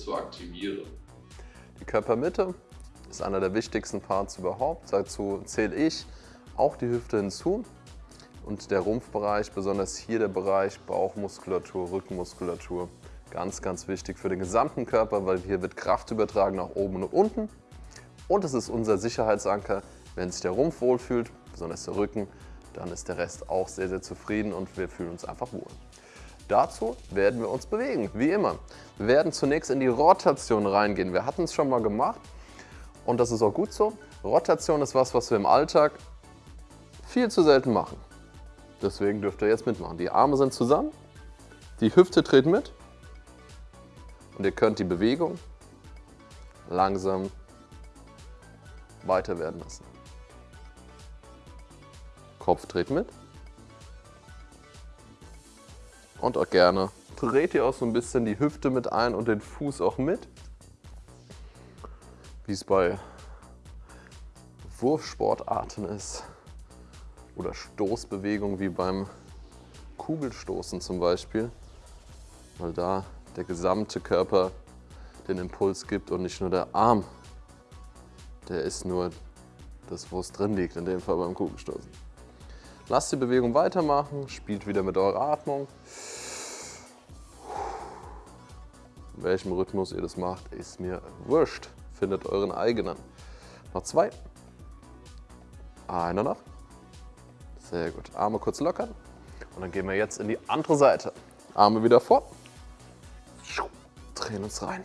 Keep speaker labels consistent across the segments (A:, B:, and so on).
A: zu aktivieren.
B: Die Körpermitte ist einer der wichtigsten Parts überhaupt. Dazu zähle ich auch die Hüfte hinzu und der Rumpfbereich, besonders hier der Bereich Bauchmuskulatur, Rückenmuskulatur. Ganz, ganz wichtig für den gesamten Körper, weil hier wird Kraft übertragen nach oben und unten. Und es ist unser Sicherheitsanker. Wenn sich der Rumpf wohlfühlt, besonders der Rücken, dann ist der Rest auch sehr, sehr zufrieden und wir fühlen uns einfach wohl. Dazu werden wir uns bewegen, wie immer. Wir werden zunächst in die Rotation reingehen. Wir hatten es schon mal gemacht und das ist auch gut so. Rotation ist was, was wir im Alltag viel zu selten machen. Deswegen dürft ihr jetzt mitmachen. Die Arme sind zusammen, die Hüfte dreht mit und ihr könnt die Bewegung langsam weiter werden lassen. Kopf dreht mit. Und auch gerne dreht ihr auch so ein bisschen die Hüfte mit ein und den Fuß auch mit. Wie es bei Wurfsportarten ist. Oder Stoßbewegungen wie beim Kugelstoßen zum Beispiel. Weil da der gesamte Körper den Impuls gibt und nicht nur der Arm. Der ist nur das, wo es drin liegt, in dem Fall beim Kugelstoßen. Lasst die Bewegung weitermachen, spielt wieder mit eurer Atmung. In welchem Rhythmus ihr das macht, ist mir wurscht. Findet euren eigenen. Noch zwei. Einer noch. Sehr gut. Arme kurz lockern. Und dann gehen wir jetzt in die andere Seite. Arme wieder vor. Drehen uns rein.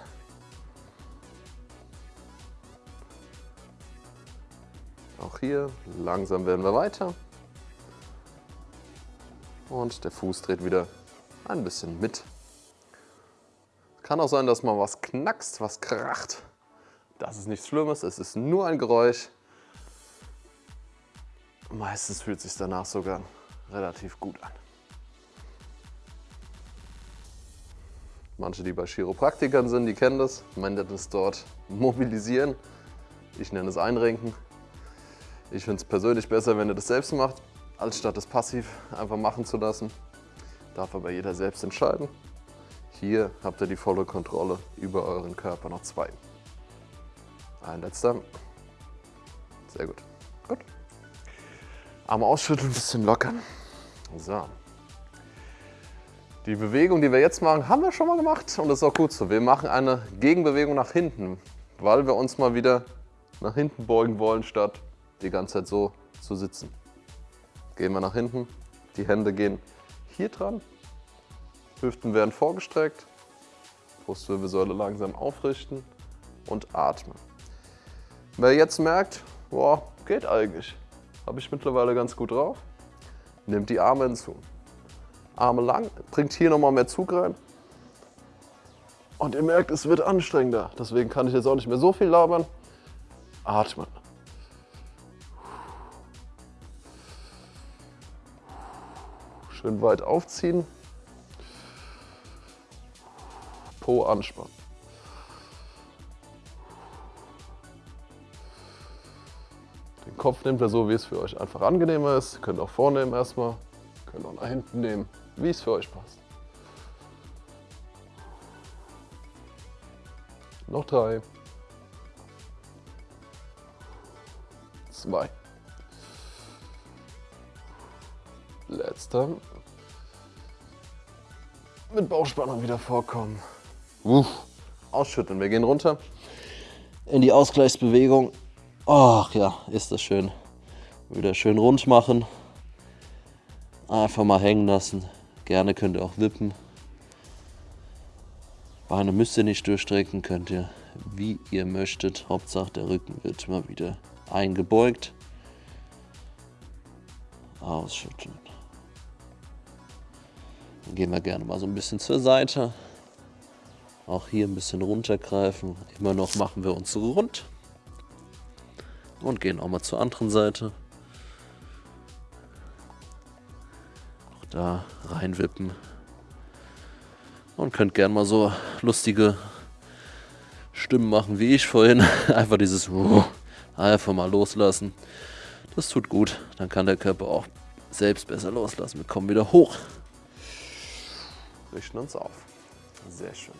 B: Auch hier langsam werden wir weiter. Und der Fuß dreht wieder ein bisschen mit. Kann auch sein, dass mal was knackst, was kracht. Das ist nichts Schlimmes, es ist nur ein Geräusch. Meistens fühlt es sich danach sogar relativ gut an. Manche, die bei Chiropraktikern sind, die kennen das. Man nennt es dort mobilisieren. Ich nenne es einrenken. Ich finde es persönlich besser, wenn ihr das selbst macht als statt es passiv einfach machen zu lassen. Darf aber jeder selbst entscheiden. Hier habt ihr die volle Kontrolle über euren Körper. Noch zwei. Ein letzter. Sehr gut. Gut. Arme ausschütteln, ein bisschen lockern. So. Die Bewegung, die wir jetzt machen, haben wir schon mal gemacht und das ist auch gut so. Wir machen eine Gegenbewegung nach hinten, weil wir uns mal wieder nach hinten beugen wollen, statt die ganze Zeit so zu sitzen. Gehen wir nach hinten, die Hände gehen hier dran, Hüften werden vorgestreckt, Brustwirbelsäule langsam aufrichten und atmen. Wer jetzt merkt, boah, geht eigentlich, habe ich mittlerweile ganz gut drauf, nimmt die Arme hinzu. Arme lang, bringt hier nochmal mehr Zug rein. Und ihr merkt, es wird anstrengender. Deswegen kann ich jetzt auch nicht mehr so viel labern. Atmen. Schön weit aufziehen. Po anspannen. Den Kopf nehmt ihr so, wie es für euch einfach angenehmer ist. Ihr könnt auch vornehmen erstmal. Könnt auch nach hinten nehmen, wie es für euch passt. Noch drei. Zwei. Letzter mit Bauchspannung wieder vorkommen. Uff. Ausschütteln. Wir gehen runter in die Ausgleichsbewegung. Ach ja, ist das schön. Wieder schön rund machen. Einfach mal hängen lassen. Gerne könnt ihr auch wippen. Beine müsst ihr nicht durchstrecken, könnt ihr wie ihr möchtet. Hauptsache der Rücken wird immer wieder eingebeugt. Ausschütteln. Gehen wir gerne mal so ein bisschen zur Seite. Auch hier ein bisschen runtergreifen. Immer noch machen wir uns rund. Und gehen auch mal zur anderen Seite. Auch da reinwippen. Und könnt gerne mal so lustige Stimmen machen wie ich vorhin. Einfach dieses einfach mal loslassen. Das tut gut. Dann kann der Körper auch selbst besser loslassen. Wir kommen wieder hoch richten uns auf. Sehr schön.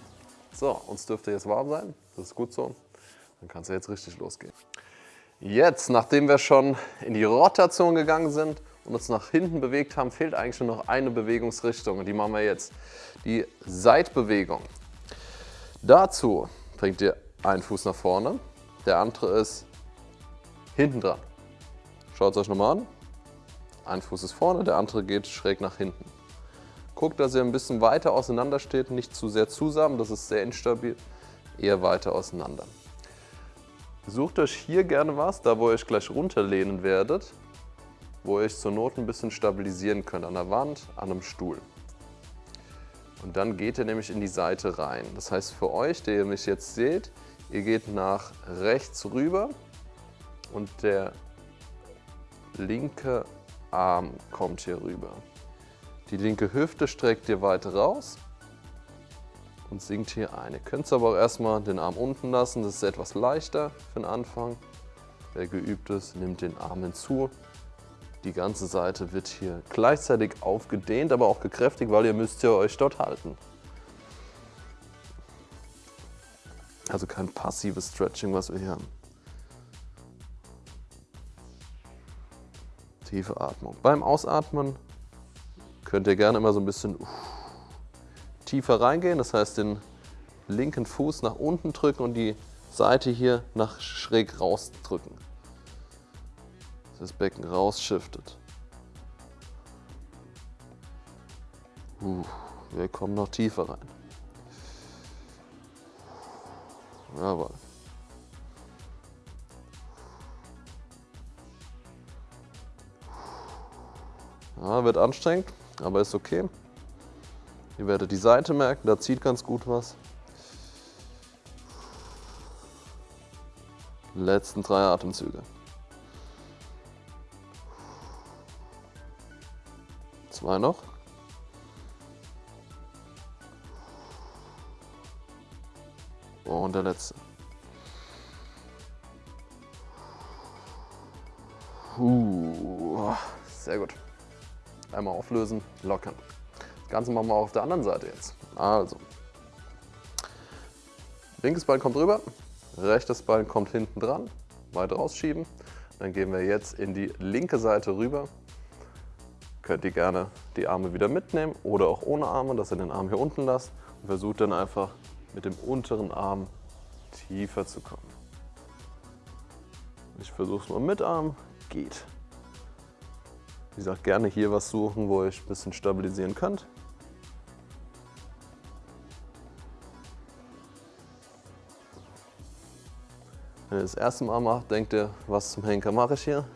B: So, uns dürfte jetzt warm sein. Das ist gut so. Dann kann es ja jetzt richtig losgehen. Jetzt, nachdem wir schon in die Rotation gegangen sind und uns nach hinten bewegt haben, fehlt eigentlich nur noch eine Bewegungsrichtung und die machen wir jetzt. Die Seitbewegung. Dazu bringt ihr einen Fuß nach vorne, der andere ist hinten dran. Schaut es euch nochmal an. Ein Fuß ist vorne, der andere geht schräg nach hinten. Guckt, dass ihr ein bisschen weiter auseinander steht, nicht zu sehr zusammen, das ist sehr instabil, eher weiter auseinander. Sucht euch hier gerne was, da wo ihr euch gleich runterlehnen werdet, wo ihr euch zur Not ein bisschen stabilisieren könnt, an der Wand, an einem Stuhl. Und dann geht ihr nämlich in die Seite rein. Das heißt für euch, der ihr mich jetzt seht, ihr geht nach rechts rüber und der linke Arm kommt hier rüber. Die linke Hüfte streckt ihr weiter raus und sinkt hier ein. Ihr könnt aber auch erstmal den Arm unten lassen, das ist etwas leichter für den Anfang. Wer geübt ist, nimmt den Arm hinzu. Die ganze Seite wird hier gleichzeitig aufgedehnt, aber auch gekräftigt, weil ihr müsst ja euch dort halten. Also kein passives Stretching, was wir hier haben. Tiefe Atmung. Beim Ausatmen könnt ihr gerne immer so ein bisschen tiefer reingehen. Das heißt, den linken Fuß nach unten drücken und die Seite hier nach schräg rausdrücken. Das Becken rausschiftet. Uh, wir kommen noch tiefer rein. Jawohl. Ja, wird anstrengend, aber ist okay. Ihr werdet die Seite merken, da zieht ganz gut was. Letzten drei Atemzüge. Zwei noch. Und der letzte. Uh, sehr gut. Einmal auflösen, lockern. Das Ganze machen wir auch auf der anderen Seite jetzt. Also, linkes Bein kommt rüber, rechtes Bein kommt hinten dran, weit rausschieben. Dann gehen wir jetzt in die linke Seite rüber. Könnt ihr gerne die Arme wieder mitnehmen oder auch ohne Arme, dass ihr den Arm hier unten lasst und versucht dann einfach mit dem unteren Arm tiefer zu kommen. Ich versuche es mal mit Arm, geht. Wie gesagt, gerne hier was suchen, wo ihr euch ein bisschen stabilisieren könnt. Wenn ihr das erste Mal macht, denkt ihr, was zum Henker mache ich hier?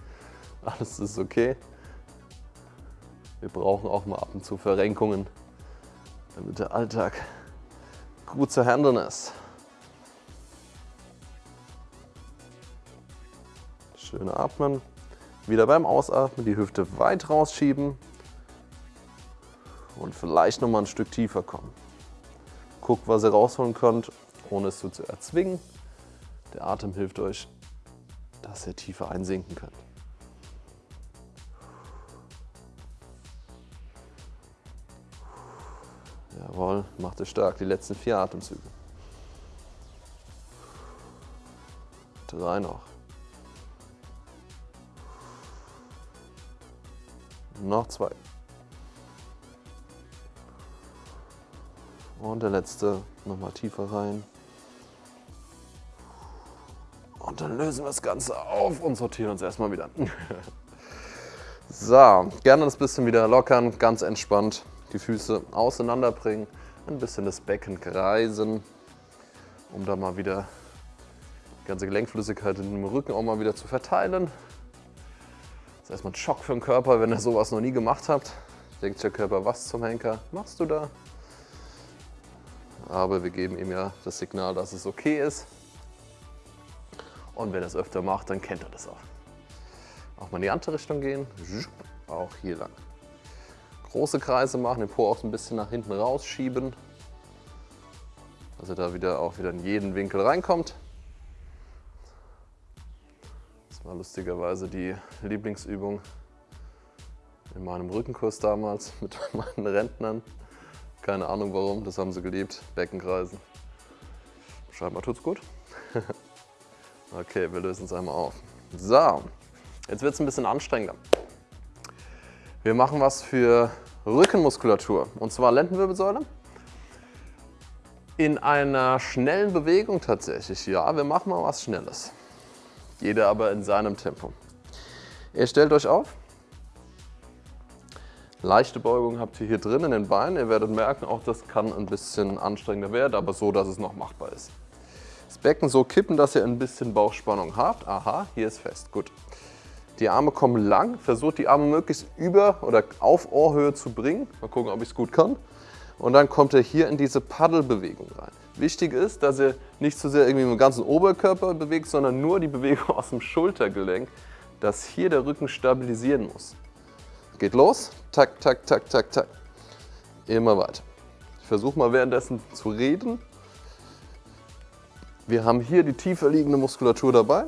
B: Alles ist okay. Wir brauchen auch mal ab und zu Verrenkungen, damit der Alltag gut zu handeln ist. Schön atmen. Wieder beim Ausatmen die Hüfte weit rausschieben und vielleicht noch mal ein Stück tiefer kommen. Guckt, was ihr rausholen könnt, ohne es so zu erzwingen. Der Atem hilft euch, dass ihr tiefer einsinken könnt. Jawohl, macht es stark. Die letzten vier Atemzüge. Drei noch. Noch zwei. Und der letzte nochmal tiefer rein. Und dann lösen wir das Ganze auf und sortieren uns erstmal wieder. so, gerne das bisschen wieder lockern, ganz entspannt. Die Füße auseinanderbringen, ein bisschen das Becken kreisen, um da mal wieder die ganze Gelenkflüssigkeit in dem Rücken auch mal wieder zu verteilen. Das ist erstmal ein Schock für den Körper, wenn ihr sowas noch nie gemacht habt. Denkt der Körper, was zum Henker machst du da? Aber wir geben ihm ja das Signal, dass es okay ist. Und wenn er es öfter macht, dann kennt er das auch. Auch mal in die andere Richtung gehen, auch hier lang. Große Kreise machen, den Po auch so ein bisschen nach hinten rausschieben, dass er da wieder auch wieder in jeden Winkel reinkommt. Das war lustigerweise die Lieblingsübung in meinem Rückenkurs damals mit meinen Rentnern. Keine Ahnung warum, das haben sie geliebt, Beckenkreisen. Scheinbar tut's gut. okay, wir lösen es einmal auf. So, jetzt wird es ein bisschen anstrengender. Wir machen was für Rückenmuskulatur und zwar Lendenwirbelsäule. In einer schnellen Bewegung tatsächlich, ja, wir machen mal was Schnelles. Jeder aber in seinem Tempo. Ihr stellt euch auf, Leichte Beugung habt ihr hier drin in den Beinen. Ihr werdet merken, auch das kann ein bisschen anstrengender werden, aber so, dass es noch machbar ist. Das Becken so kippen, dass ihr ein bisschen Bauchspannung habt. Aha, hier ist fest. Gut. Die Arme kommen lang. Versucht die Arme möglichst über oder auf Ohrhöhe zu bringen. Mal gucken, ob ich es gut kann. Und dann kommt ihr hier in diese Paddelbewegung rein. Wichtig ist, dass ihr nicht zu sehr irgendwie dem ganzen Oberkörper bewegt, sondern nur die Bewegung aus dem Schultergelenk, dass hier der Rücken stabilisieren muss. Geht los. Tak, tak, tak, tak, tak. Immer weiter. Ich versuche mal währenddessen zu reden. Wir haben hier die tiefer liegende Muskulatur dabei.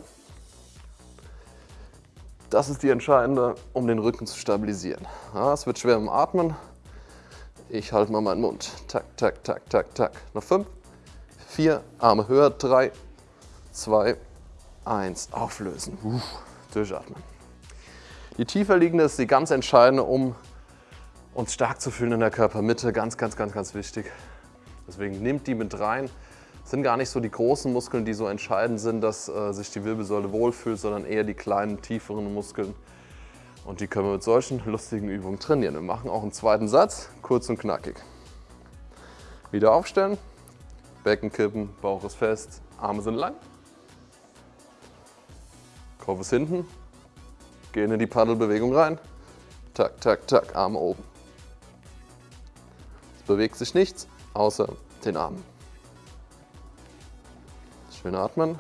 B: Das ist die entscheidende, um den Rücken zu stabilisieren. Ja, es wird schwer im Atmen. Ich halte mal meinen Mund. Tak, tak, tak, tak, tak. Noch fünf, vier, Arme höher. Drei, zwei, eins. Auflösen. Uff, durchatmen. Die tiefer liegende ist die ganz entscheidende, um uns stark zu fühlen in der Körpermitte. Ganz, ganz, ganz, ganz wichtig. Deswegen nehmt die mit rein. Es sind gar nicht so die großen Muskeln, die so entscheidend sind, dass äh, sich die Wirbelsäule wohlfühlt, sondern eher die kleinen, tieferen Muskeln. Und die können wir mit solchen lustigen Übungen trainieren. Wir machen auch einen zweiten Satz, kurz und knackig. Wieder aufstellen, Becken kippen, Bauch ist fest, Arme sind lang. Kopf ist hinten, Gehen in die Paddelbewegung rein. Tak, tak, tak, Arme oben. Es bewegt sich nichts außer den Armen. Schön atmen.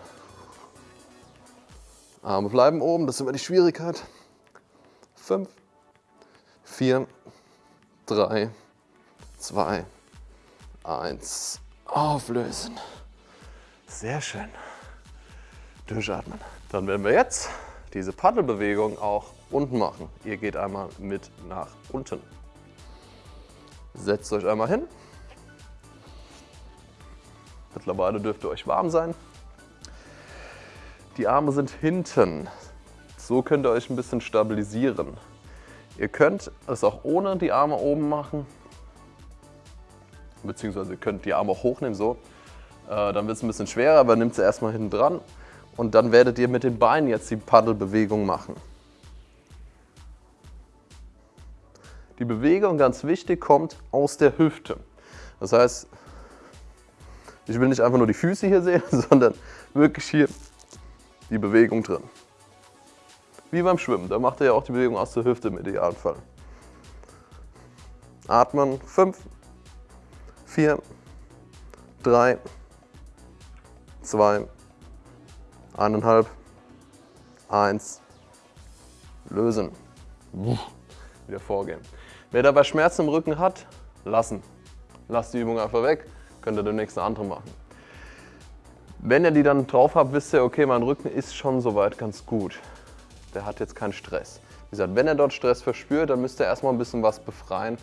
B: Arme bleiben oben, das ist immer die Schwierigkeit. Fünf, vier, drei, zwei, eins. Auflösen. Sehr schön. Durchatmen. Dann werden wir jetzt diese Paddelbewegung auch unten machen. Ihr geht einmal mit nach unten. Setzt euch einmal hin. Mittlerweile dürft ihr euch warm sein. Die Arme sind hinten. So könnt ihr euch ein bisschen stabilisieren. Ihr könnt es auch ohne die Arme oben machen. Beziehungsweise ihr könnt die Arme auch hochnehmen, so. Äh, dann wird es ein bisschen schwerer, aber nehmt sie erstmal hinten dran und dann werdet ihr mit den Beinen jetzt die Paddelbewegung machen. Die Bewegung, ganz wichtig, kommt aus der Hüfte. Das heißt, ich will nicht einfach nur die Füße hier sehen, sondern wirklich hier die Bewegung drin. Wie beim Schwimmen, da macht ihr ja auch die Bewegung aus der Hüfte im Idealfall. Atmen, 5, 4, 3, 2, eineinhalb, eins, lösen. Wieder vorgehen. Wer dabei Schmerzen im Rücken hat, lassen. Lasst die Übung einfach weg, könnt ihr demnächst eine andere machen. Wenn ihr die dann drauf habt, wisst ihr, okay, mein Rücken ist schon soweit ganz gut. Der hat jetzt keinen Stress. Wie gesagt, wenn ihr dort Stress verspürt, dann müsst ihr erstmal ein bisschen was befreien,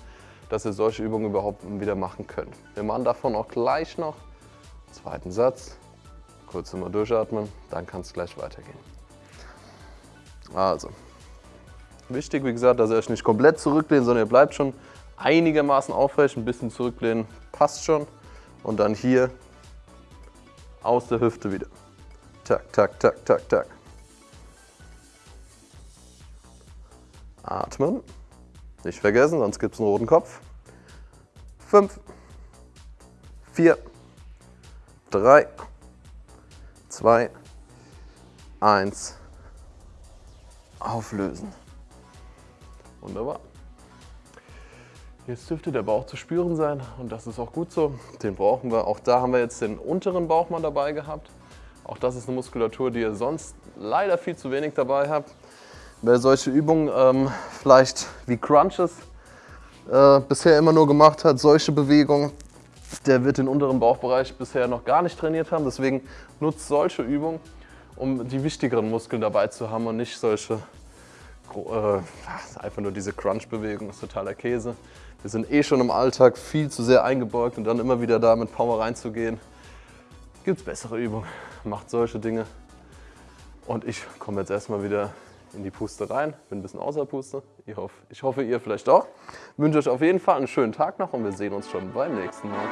B: dass ihr solche Übungen überhaupt wieder machen könnt. Wir machen davon auch gleich noch. Zweiten Satz. Kurz mal durchatmen, dann kann es gleich weitergehen. Also, wichtig, wie gesagt, dass ihr euch nicht komplett zurücklehnt, sondern ihr bleibt schon einigermaßen aufrecht, ein bisschen zurücklehnen passt schon. Und dann hier aus der Hüfte wieder. Tak, tak, tak, tak, tak. Atmen. Nicht vergessen, sonst gibt es einen roten Kopf. Fünf, vier, drei, 2, 1, auflösen. Wunderbar. Jetzt dürfte der Bauch zu spüren sein und das ist auch gut so. Den brauchen wir. Auch da haben wir jetzt den unteren Bauch mal dabei gehabt. Auch das ist eine Muskulatur, die ihr sonst leider viel zu wenig dabei habt. Wer solche Übungen ähm, vielleicht wie Crunches äh, bisher immer nur gemacht hat, solche Bewegungen, der wird den unteren Bauchbereich bisher noch gar nicht trainiert haben. Deswegen nutzt solche Übungen, um die wichtigeren Muskeln dabei zu haben und nicht solche äh, einfach nur diese Crunch-Bewegung ist totaler Käse. Wir sind eh schon im Alltag viel zu sehr eingebeugt und dann immer wieder da mit Power reinzugehen. Gibt es bessere Übungen, macht solche Dinge. Und ich komme jetzt erstmal wieder in die Puste rein, bin ein bisschen außer Puste. Ich hoffe, ich hoffe, ihr vielleicht auch. Ich wünsche euch auf jeden Fall einen schönen Tag noch und wir sehen uns schon beim nächsten Mal.